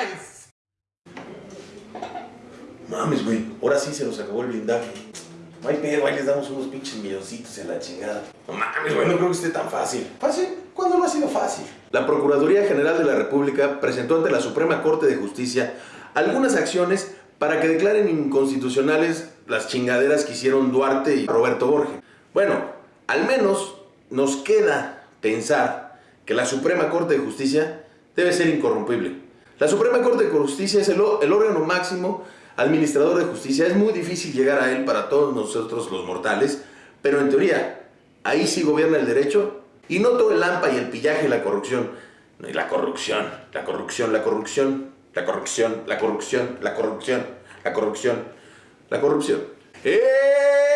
nice. Mames, güey. Ahora sí se nos acabó el blindaje. No hay pedo, ahí les damos unos pinches milloncitos en la chingada. No mames, güey, no creo que esté tan fácil. ¿Fácil? ¿Cuándo no ha sido fácil? La Procuraduría General de la República presentó ante la Suprema Corte de Justicia algunas acciones para que declaren inconstitucionales las chingaderas que hicieron Duarte y Roberto Borges. Bueno, al menos nos queda pensar que la Suprema Corte de Justicia debe ser incorrompible. La Suprema Corte de Justicia es el, el órgano máximo administrador de justicia. Es muy difícil llegar a él para todos nosotros los mortales, pero en teoría, ahí sí gobierna el derecho y no todo el lampa y el pillaje y la corrupción. No, y la corrupción, la corrupción, la corrupción, la corrupción, la corrupción, la corrupción, la corrupción, la corrupción. ¡Eh!